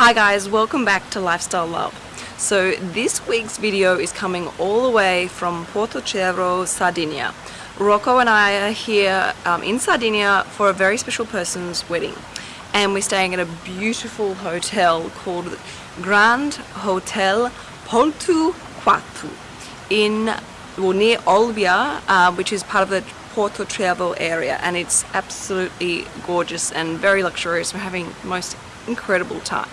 Hi guys, welcome back to Lifestyle Love. So this week's video is coming all the way from Porto Portocero, Sardinia. Rocco and I are here um, in Sardinia for a very special person's wedding and we're staying at a beautiful hotel called Grand Hotel Poltu Quatu in well, near Olbia, uh, which is part of the Porto Cervo area and it's absolutely gorgeous and very luxurious. We're having the most incredible time.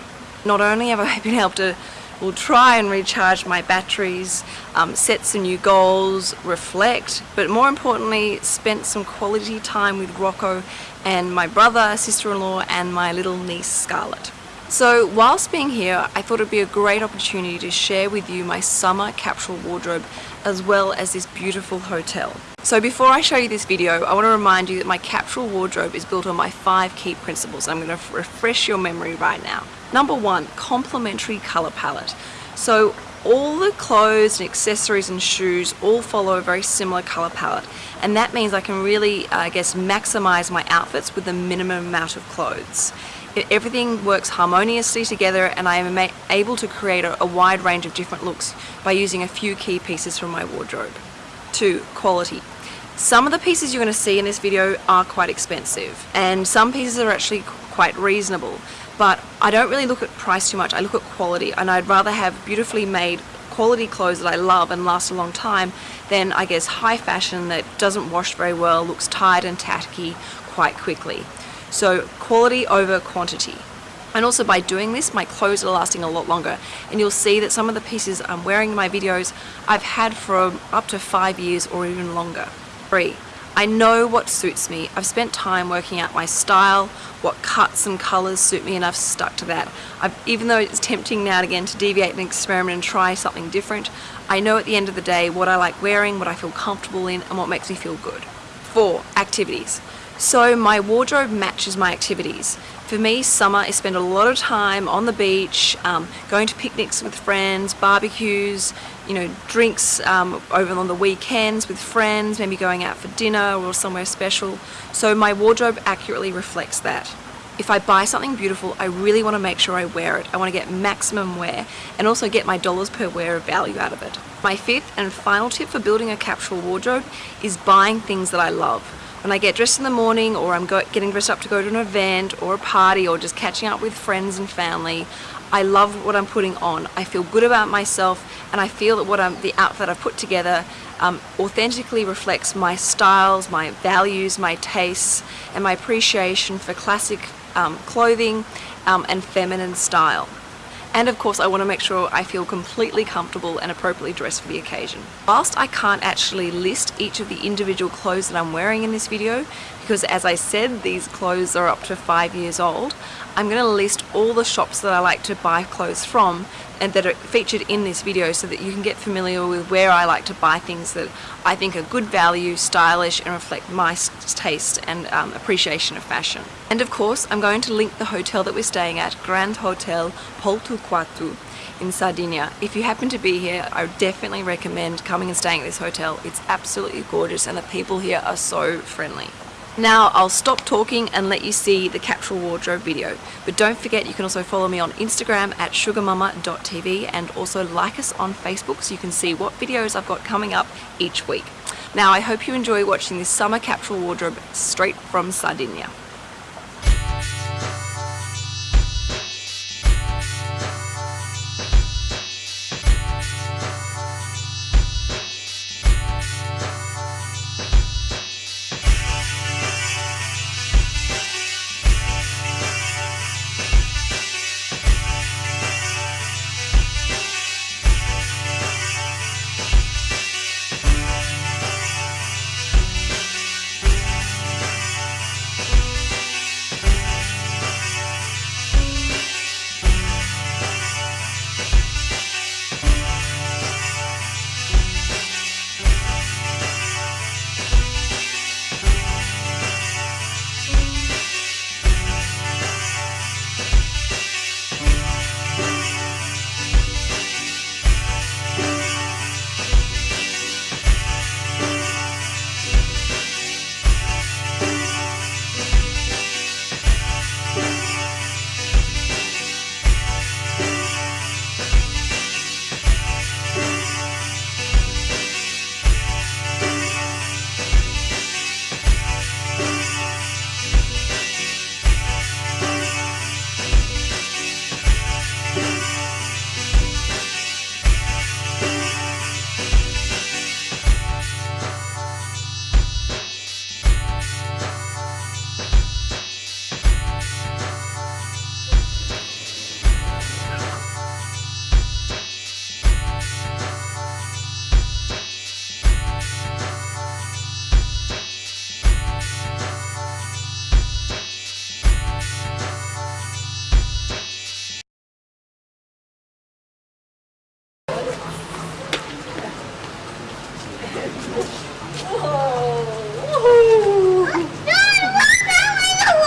Not only have I been able to will try and recharge my batteries, um, set some new goals, reflect, but more importantly, spent some quality time with Rocco and my brother, sister-in-law, and my little niece Scarlett. So whilst being here, I thought it'd be a great opportunity to share with you my summer capsule wardrobe as well as this beautiful hotel. So before I show you this video, I want to remind you that my capsule wardrobe is built on my five key principles. I'm going to refresh your memory right now. Number one, complementary color palette. So all the clothes and accessories and shoes all follow a very similar color palette and that means I can really I guess maximize my outfits with the minimum amount of clothes it, everything works harmoniously together and I am able to create a, a wide range of different looks by using a few key pieces from my wardrobe. 2. Quality. Some of the pieces you're going to see in this video are quite expensive and some pieces are actually quite reasonable but I don't really look at price too much, I look at quality and I'd rather have beautifully made quality clothes that I love and last a long time than I guess high fashion that doesn't wash very well, looks tired and tacky quite quickly. So quality over quantity. And also by doing this, my clothes are lasting a lot longer. And you'll see that some of the pieces I'm wearing in my videos, I've had for up to five years or even longer. 3. I know what suits me. I've spent time working out my style, what cuts and colours suit me and I've stuck to that. I've, even though it's tempting now and again to deviate and experiment and try something different, I know at the end of the day what I like wearing, what I feel comfortable in and what makes me feel good. 4. Activities. So my wardrobe matches my activities. For me, summer, I spend a lot of time on the beach, um, going to picnics with friends, barbecues, you know, drinks um, over on the weekends with friends, maybe going out for dinner or somewhere special. So my wardrobe accurately reflects that. If I buy something beautiful, I really want to make sure I wear it. I want to get maximum wear and also get my dollars per wear of value out of it. My fifth and final tip for building a capsule wardrobe is buying things that I love. When I get dressed in the morning or I'm getting dressed up to go to an event or a party or just catching up with friends and family, I love what I'm putting on. I feel good about myself and I feel that what I'm, the outfit I've put together um, authentically reflects my styles, my values, my tastes and my appreciation for classic um, clothing um, and feminine style. And of course I want to make sure I feel completely comfortable and appropriately dressed for the occasion. Whilst I can't actually list each of the individual clothes that I'm wearing in this video, because as I said these clothes are up to five years old, I'm going to list all the shops that I like to buy clothes from and that are featured in this video so that you can get familiar with where I like to buy things that I think are good value, stylish and reflect my taste and um, appreciation of fashion. And of course I'm going to link the hotel that we're staying at, Grand Hotel Quatu in Sardinia. If you happen to be here, I would definitely recommend coming and staying at this hotel. It's absolutely gorgeous and the people here are so friendly. Now I'll stop talking and let you see the capsule wardrobe video. But don't forget you can also follow me on Instagram at sugarmama.tv and also like us on Facebook so you can see what videos I've got coming up each week. Now I hope you enjoy watching this summer capsule wardrobe straight from Sardinia.